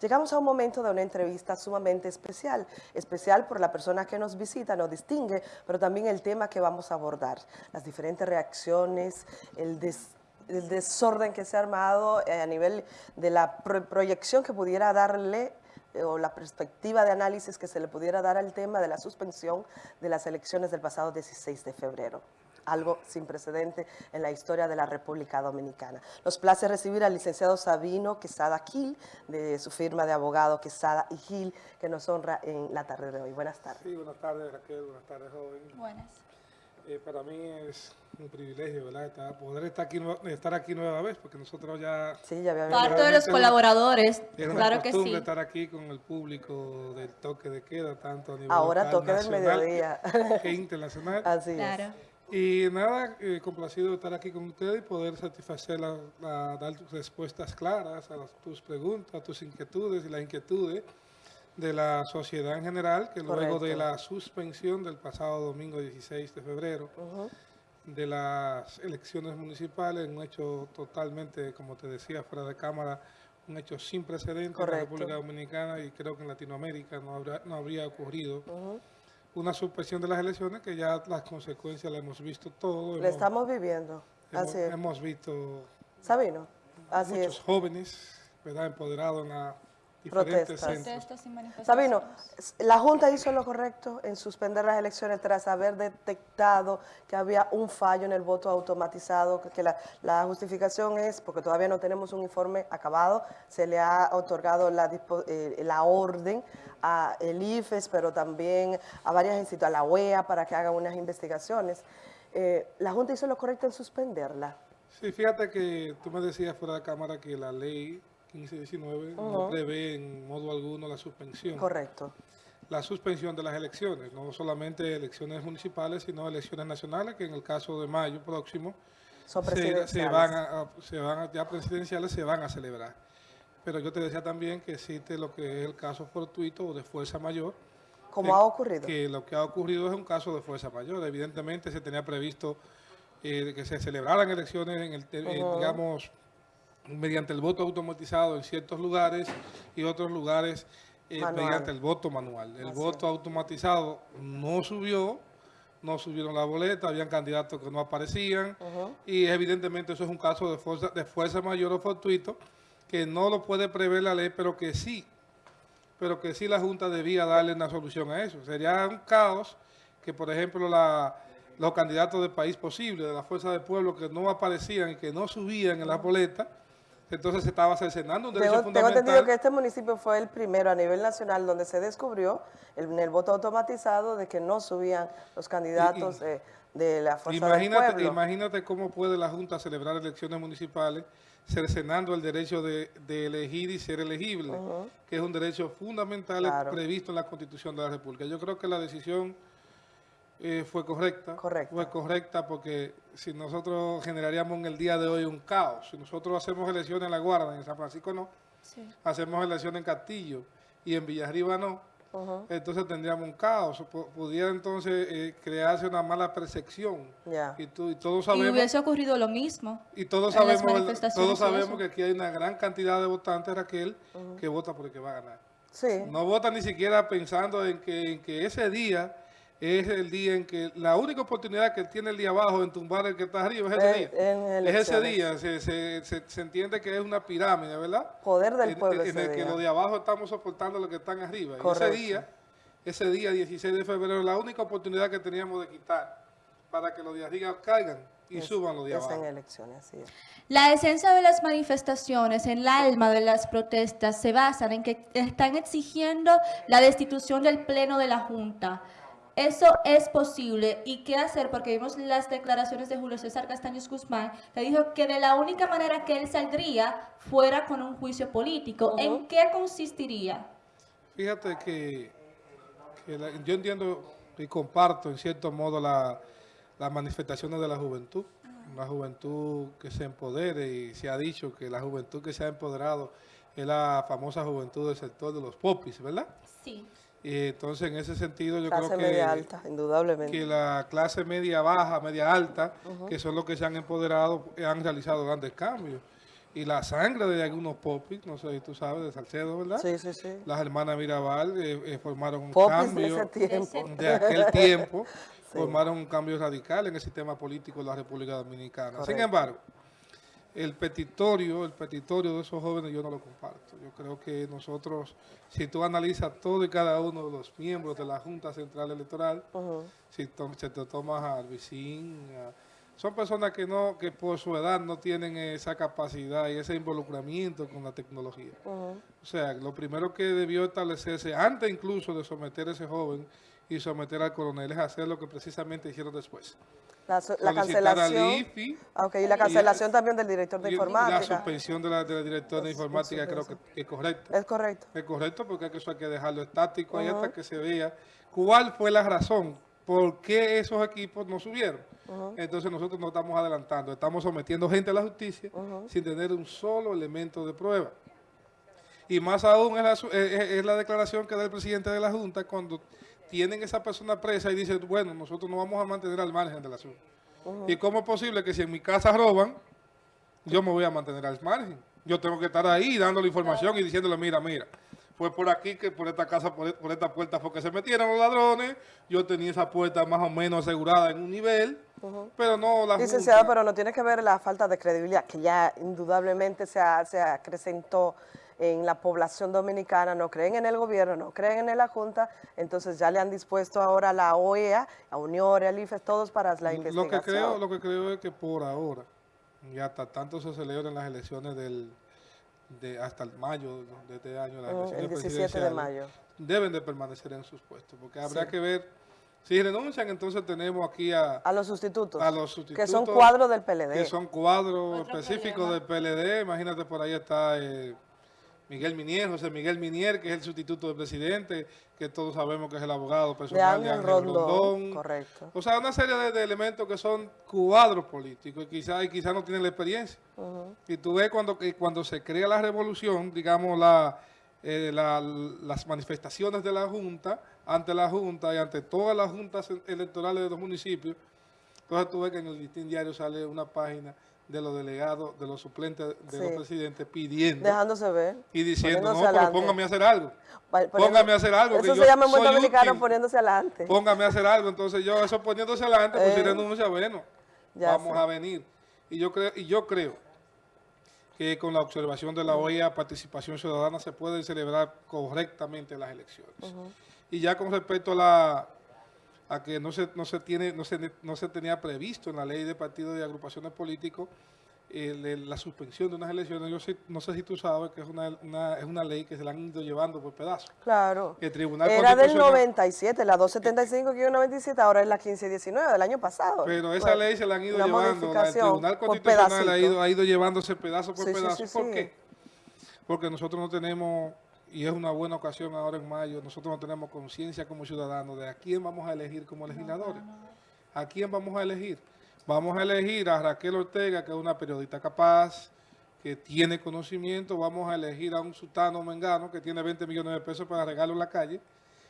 Llegamos a un momento de una entrevista sumamente especial, especial por la persona que nos visita, nos distingue, pero también el tema que vamos a abordar, las diferentes reacciones, el, desorden que se ha armado eh, a nivel de la proyección que pudiera darle eh, o la perspectiva de análisis que se le pudiera dar al tema de la suspensión de las elecciones del pasado 16 de febrero algo sin precedente en la historia de la República Dominicana. Nos place recibir al licenciado Sabino Quesada Gil, de su firma de abogado Quesada y Gil, que nos honra en la tarde de hoy. Buenas tardes. Sí, buenas tardes Raquel, buenas tardes joven. Buenas. Eh, para mí es un privilegio, ¿verdad? poder estar aquí, estar aquí nueva vez, porque nosotros ya... Sí, ya habíamos... Parte de los colaboradores, claro que sí. estar aquí con el público del toque de queda, tanto a nivel Ahora toque del mediodía. que internacional. Así claro. Y nada, eh, complacido de estar aquí con ustedes y poder satisfacer, la, dar respuestas claras a tus preguntas, a tus inquietudes y las inquietudes de la sociedad en general, que luego de la suspensión del pasado domingo 16 de febrero de las elecciones municipales, un hecho totalmente, como te decía, fuera de cámara, un hecho sin precedentes en la República Dominicana y creo que en Latinoamérica no, habrá, no habría ocurrido una suspensión de las elecciones que ya las consecuencias las hemos visto todo. Le estamos viviendo, hemos, así es. Hemos visto Sabino, así muchos jóvenes ¿verdad? empoderados en la protestas. Sabino, la Junta hizo lo correcto en suspender las elecciones tras haber detectado que había un fallo en el voto automatizado, que la, la justificación es, porque todavía no tenemos un informe acabado, se le ha otorgado la, eh, la orden a el IFES, pero también a varias instituciones, a la UEA, para que hagan unas investigaciones. Eh, ¿La Junta hizo lo correcto en suspenderla? Sí, fíjate que tú me decías fuera de cámara que la ley 1519 no prevé en modo alguno la suspensión. Correcto. La suspensión de las elecciones, no solamente elecciones municipales, sino elecciones nacionales, que en el caso de mayo próximo Son se, van a, se van ya presidenciales se van a celebrar. Pero yo te decía también que existe lo que es el caso fortuito o de fuerza mayor. ¿Cómo ha ocurrido? Que lo que ha ocurrido es un caso de fuerza mayor. Evidentemente se tenía previsto eh, que se celebraran elecciones en el, digamos, mediante el voto automatizado en ciertos lugares y otros lugares eh, mediante el voto manual. El voto automatizado no subió, no subieron la boleta, habían candidatos que no aparecían y evidentemente eso es un caso de fuerza, de fuerza mayor o fortuito que no lo puede prever la ley, pero que sí, pero que sí la Junta debía darle una solución a eso. Sería un caos que, por ejemplo, la, los candidatos del país posible, de la Fuerza del Pueblo, que no aparecían y que no subían en la boleta, entonces se estaba cercenando un derecho tengo, fundamental. Tengo entendido que este municipio fue el primero a nivel nacional donde se descubrió en el voto automatizado de que no subían los candidatos de la Fuerza imagínate, del Pueblo. Imagínate cómo puede la Junta celebrar elecciones municipales cercenando el derecho de, elegir y ser elegible, que es un derecho fundamental previsto en la Constitución de la República. Yo creo que la decisión eh, fue correcta. Fue correcta porque si nosotros generaríamos en el día de hoy un caos, si nosotros hacemos elecciones en La Guarda, en San Francisco no, hacemos elecciones en Castillo y en Villarriba no, entonces tendríamos un caos. pudiera entonces eh, crearse una mala percepción. Y, todos sabemos... Y hubiese ocurrido lo mismo. Y todos sabemos, todos sabemos que aquí hay una gran cantidad de votantes, Raquel, que vota por el que va a ganar. No vota ni siquiera pensando en que, en que ese día es el día en que la única oportunidad que tiene el día abajo en tumbar el que está arriba es ese día. es ese día, se, entiende que es una pirámide, ¿verdad? Poder del pueblo En, el que los de abajo estamos soportando lo que están arriba. Y ese día, ese día 16 de febrero, la única oportunidad que teníamos de quitar para que los de arriba caigan y suban los de abajo. en elecciones, así La esencia de las manifestaciones, en el alma de las protestas, se basan en que están exigiendo la destitución del Pleno de la Junta. Eso es posible. ¿Y qué hacer? Porque vimos las declaraciones de Julio César Castaños Guzmán, que dijo que de la única manera que él saldría fuera con un juicio político. ¿En qué consistiría? Fíjate que, yo entiendo y comparto en cierto modo las manifestaciones de la juventud. Una juventud que se empodere y se ha dicho que la juventud que se ha empoderado es la famosa juventud del sector de los popis, ¿verdad? Sí. Y entonces, en ese sentido, yo creo que... media alta, indudablemente. Que la clase media baja, media alta, que son los que se han empoderado, han realizado grandes cambios. y la sangre de algunos popis, no sé si tú sabes, de Salcedo, ¿verdad? Sí, sí, sí. Las hermanas Mirabal eh, eh, formaron un Popis de cambio ese tiempo. de aquel tiempo, Sí. formaron un cambio radical en el sistema político de la República Dominicana. Sin embargo, el petitorio, el petitorio de esos jóvenes yo no lo comparto. Yo creo que nosotros, si tú analizas todo y cada uno de los miembros de la Junta Central Electoral, si to- te tomas a Alvicín, son personas que no que por su edad no tienen esa capacidad y ese involucramiento con la tecnología. O sea, lo primero que debió establecerse, antes incluso de someter a ese joven y someter al coronel, es hacer lo que precisamente hicieron después. La, so- cancelación. IFI y la cancelación también del director de y la informática. suspensión de la, de la directora de informática creo que, es correcto. Es correcto. Es correcto porque eso hay que dejarlo estático ahí hasta que se vea cuál fue la razón por qué esos equipos no subieron. Entonces nosotros nos estamos adelantando, estamos sometiendo gente a la justicia sin tener un solo elemento de prueba. Y más aún es la, es la declaración que da el presidente de la Junta cuando tienen esa persona presa y dicen, bueno, nosotros nos vamos a mantener al margen del asunto. ¿Y cómo es posible que si en mi casa roban, yo me voy a mantener al margen? Yo tengo que estar ahí dándole información y diciéndole, mira, mira, fue por aquí que por esta casa, por, por esta puerta fue que se metieron los ladrones, yo tenía esa puerta más o menos asegurada en un nivel, pero no la Licenciado, Junta- pero no tiene que ver la falta de credibilidad, que ya indudablemente se, ha- se acrecentó en la población dominicana, no creen en el gobierno, no creen en la Junta, entonces ya le han dispuesto ahora a la OEA, a Unión, al IFES, todos para la Lo investigación. que creo, lo que creo es que por ahora, y hasta tanto se celebran las elecciones del de hasta el mayo de este año, las Mm, elecciones el 17 de mayo. deben de permanecer en sus puestos, porque habrá Sí. que ver, si renuncian, entonces tenemos aquí a, A los sustitutos, a los que sustitutos. son cuadros del PLD. que son cuadros específicos del PLD, imagínate por ahí está eh, Miguel Minier, José Miguel Minier, que es el sustituto del presidente, que todos sabemos que es el abogado de personal de Ángel Ángel Rondón, Rondón. correcto. O sea, una serie de, de elementos que son cuadros políticos y quizás y quizá no tienen la experiencia. Y tú ves cuando, que cuando se crea la revolución, digamos, la, eh, la- las manifestaciones de la Junta, ante la Junta y ante todas las juntas electorales de los municipios, entonces tú ves que en el listín diario sale una página de los delegados, de los suplentes de los presidentes pidiendo Dejándose ver. y diciendo, no, pero póngame a hacer algo. Poniendo- Póngame a hacer algo. que Eso yo se llama en buen soy dominicano útil. poniéndose adelante. Póngame a hacer algo. Entonces yo, eso poniéndose adelante, pues si Eh, renuncia, bueno, ya vamos sé. a venir. Y yo creo, y yo creo que con la observación de la OEA, participación ciudadana, se pueden celebrar correctamente las elecciones. Y ya con respecto a la a que no se, no se tiene, no se, no se tenía previsto en la ley de partidos y agrupaciones políticos el- la suspensión de unas elecciones. Yo sé- no sé si tú sabes que es una, una- es una ley que se la han ido llevando por pedazos. Claro. El Tribunal Era del Constitucional- 97, la 275-97, ahora es la 1519 del año pasado. Pero esa Bueno, ley se la han ido llevando, la- el Tribunal Constitucional ha ido, ha ido llevándose pedazo por Sí, pedazo. sí, ¿Por qué? Porque nosotros no tenemos, y es una buena ocasión ahora en mayo, nosotros no tenemos conciencia como ciudadanos de a quién vamos a elegir como legisladores. ¿A quién vamos a elegir? Vamos a elegir a Raquel Ortega, que es una periodista capaz, que tiene conocimiento. Vamos a elegir a un sultano mengano que tiene 20 millones de pesos para regalarlo en la calle.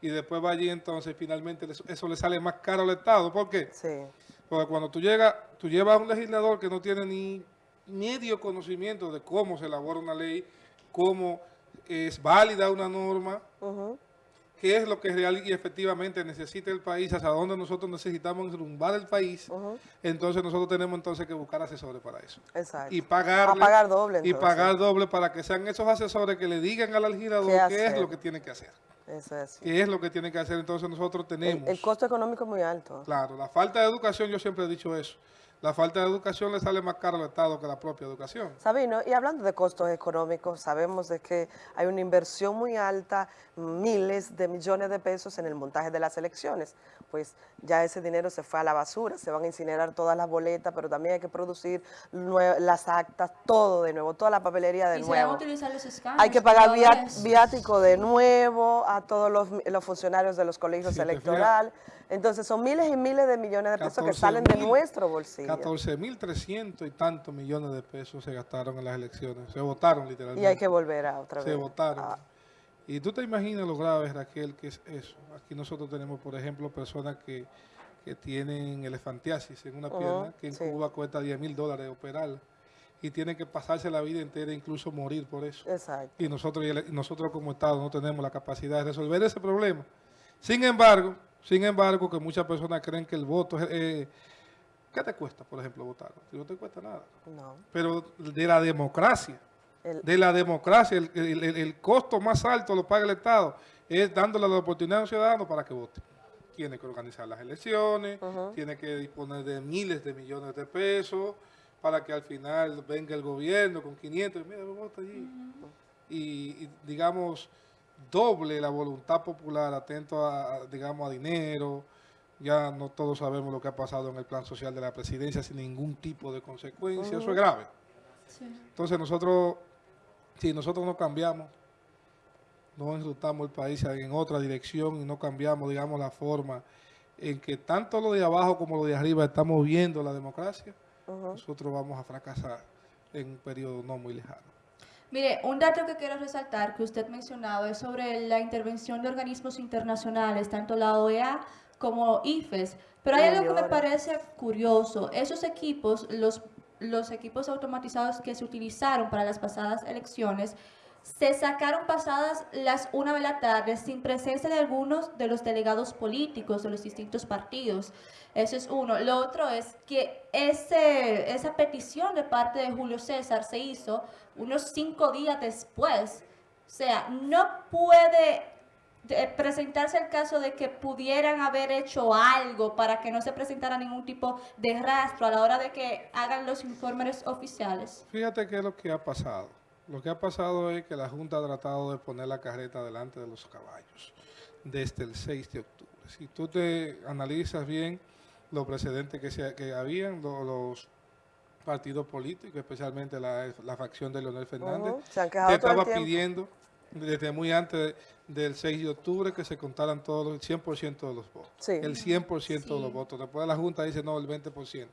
Y después va allí, entonces finalmente eso- eso le sale más caro al Estado. ¿Por qué? Sí, Porque cuando tú llegas, tú llevas a un legislador que no tiene ni medio conocimiento de cómo se elabora una ley, cómo es válida una norma, qué es lo que real y efectivamente necesita el país, hacia dónde nosotros necesitamos enrumbar el país, entonces nosotros tenemos entonces que buscar asesores para eso. exacto. Y pagar doble, Y pagar doble para que sean esos asesores que le digan al legislador ¿Qué qué, es lo que tiene que hacer. Eso es. Qué es lo que tiene que hacer. Entonces nosotros El, tenemos... el costo económico es muy alto. Claro, la falta de educación, yo siempre he dicho eso. La falta de educación le sale más caro al Estado que la propia educación. Sabino, y hablando de costos económicos, sabemos de que hay una inversión muy alta, miles de millones de pesos en el montaje de las elecciones. Pues ya ese dinero se fue a la basura, se van a incinerar todas las boletas, pero también hay que producir las actas, todo de nuevo, toda la papelería de y se van a nuevo. utilizar los. Hay que pagar viático de nuevo a todos los, los funcionarios de los colegios Sí, electorales. Entonces son miles y miles de millones de pesos que 14 salen de nuestro bolsillo. 14.300 y tantos millones de pesos se gastaron en las elecciones. Se votaron literalmente. Y hay que volver a otra vez. Se votaron. Ah, Y tú te imaginas lo grave, Raquel, que es eso. Aquí nosotros tenemos, por ejemplo, personas que, que tienen elefantiasis en una pierna, que en sí. Cuba cuesta 10 mil dólares operarla. y tienen que pasarse la vida entera, incluso morir por eso. Exacto. Y nosotros, y el- nosotros como Estado no tenemos la capacidad de resolver ese problema. Sin embargo, sin embargo, que muchas personas creen que el voto es... eh, ¿Qué te cuesta, por ejemplo, votar? No te cuesta nada. No. Pero de la democracia, El- de la democracia, el, el- el- el costo más alto lo paga el Estado, es dándole la oportunidad a los ciudadanos para que voten. Tiene que organizar las elecciones, tiene que disponer de miles de millones de pesos para que al final venga el gobierno con 500, y mira, vota allí. Y, y, digamos, doble la voluntad popular atento a, a, digamos, a dinero. Ya no todos sabemos lo que ha pasado en el plan social de la presidencia sin ningún tipo de consecuencia. Eso es grave. Entonces nosotros, si nosotros no cambiamos, no enrutamos el país en otra dirección y no cambiamos, digamos, la forma en que tanto lo de abajo como lo de arriba estamos viendo la democracia, nosotros vamos a fracasar en un periodo no muy lejano. Mire, un dato que quiero resaltar que usted mencionaba es sobre la intervención de organismos internacionales, tanto la OEA como IFES. Pero hay algo que me parece curioso. Esos equipos, los, los equipos automatizados que se utilizaron para las pasadas elecciones, se sacaron pasadas las una de la tarde sin presencia de algunos de los delegados políticos de los distintos partidos. Eso es uno. Lo otro es que ese, esa petición de parte de Julio César se hizo unos cinco días después. O sea, no puede de- presentarse el caso de que pudieran haber hecho algo para que no se presentara ningún tipo de rastro a la hora de que hagan los informes oficiales. Fíjate qué es lo que ha pasado. Lo que ha pasado es que la Junta ha tratado de poner la carreta delante de los caballos desde el 6 de octubre. Si tú te analizas bien los precedentes que, se, que habían, lo- los partidos políticos, especialmente la, la facción de Leonel Fernández, Ujú, se han quejado que todo el estaba pidiendo desde muy antes del 6 de octubre que se contaran todos los, el 100% de los votos. Sí. El 100% de Sí. los votos. Después la Junta dice no, el 20%.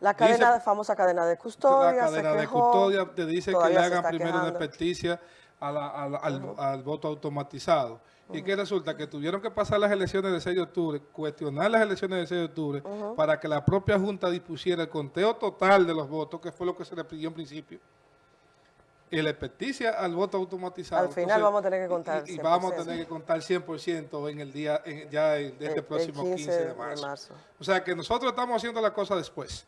La Dice- cadena, famosa cadena de custodia, la cadena se de custodia te dice que le hagan primero una experticia a la- a la- al, al voto automatizado. Y que resulta que tuvieron que pasar las elecciones del 6 de octubre, cuestionar las elecciones del 6 de octubre, para que la propia Junta dispusiera el conteo total de los votos, que fue lo que se le pidió en principio. Y la experticia al voto automatizado. Al final vamos a tener que contar Y, y vamos a 100%. tener que contar 100% en el día, en- ya el- de El- este el próximo 15, de marzo. marzo. O sea que nosotros estamos haciendo la cosa después.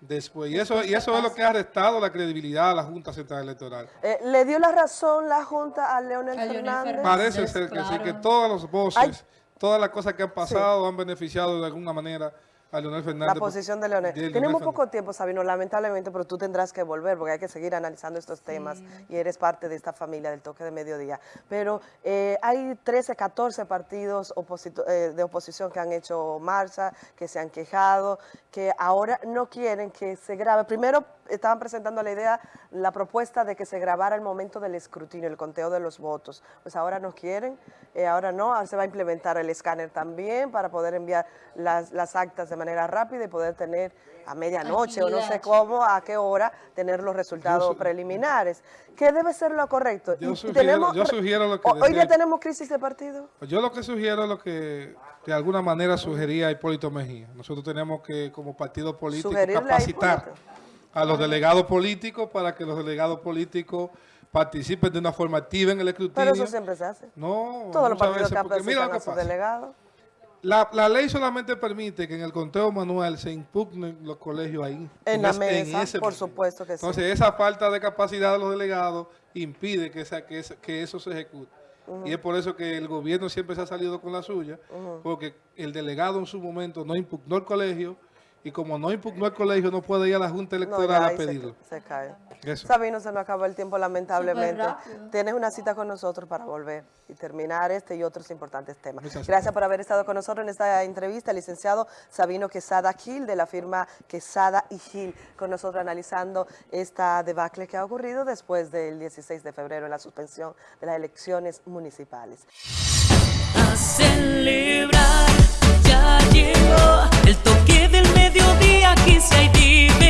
Después. Y eso, y eso es lo que ha restado la credibilidad a la Junta Central Electoral. Eh, ¿Le dio la razón la Junta a Leonel A Leonel Fernández? Fernández. Parece ser que sí, que todas las voces, Ay. todas las cosas que han pasado han beneficiado de alguna manera a Leonel Fernández. La posición de Leonel. de Leonel Tenemos Fernández. poco tiempo, Sabino, lamentablemente, pero tú tendrás que volver porque hay que seguir analizando estos temas y eres parte de esta familia del toque de mediodía. Pero eh, hay 13, 14 partidos oposito- eh, de oposición que han hecho marcha, que se han quejado, que ahora no quieren que se grabe. Primero estaban presentando la idea, la propuesta de que se grabara el momento del escrutinio, el conteo de los votos. Pues ahora no quieren, eh, ahora no, ahora se va a implementar el escáner también para poder enviar las, las actas de manera rápida y poder tener a medianoche o no sé cómo, a qué hora, tener los resultados su- preliminares. ¿Qué debe ser lo correcto? Yo Y sugiero- yo sugiero lo que Hoy ya tenemos crisis de partido. Pues yo lo que sugiero es lo que de alguna manera sugería Hipólito Mejía. Nosotros tenemos que, como partido político, Sugerirle capacitar a los delegados políticos para que los delegados políticos participen de una forma activa en el escrutinio. Pero eso siempre se hace. No, Todos los partidos veces, que porque mira lo a que sus pasa. La, la ley solamente permite que en el conteo manual se impugnen los colegios ahí. En la es- mesa, ese por momento. supuesto que sí. Entonces, esa falta de capacidad de los delegados impide que, esa- que, que eso se ejecute. Y es por eso que el gobierno siempre se ha salido con la suya, porque el delegado en su momento no impugnó el colegio, y como no impugnó el colegio, no puede ir a la Junta Electoral ya a se- pedirlo. Se, cae. Eso. Sabino, se nos acabó el tiempo lamentablemente. Tienes una cita con nosotros para volver y terminar este y otros importantes temas. Muchas Gracias por haber estado con nosotros en esta entrevista, licenciado Sabino Quesada Gil de la firma Quesada y Gil, con nosotros analizando esta debacle que ha ocurrido después del 16 de febrero en la suspensión de las elecciones municipales. a celebrar. de ouvir aqui sair de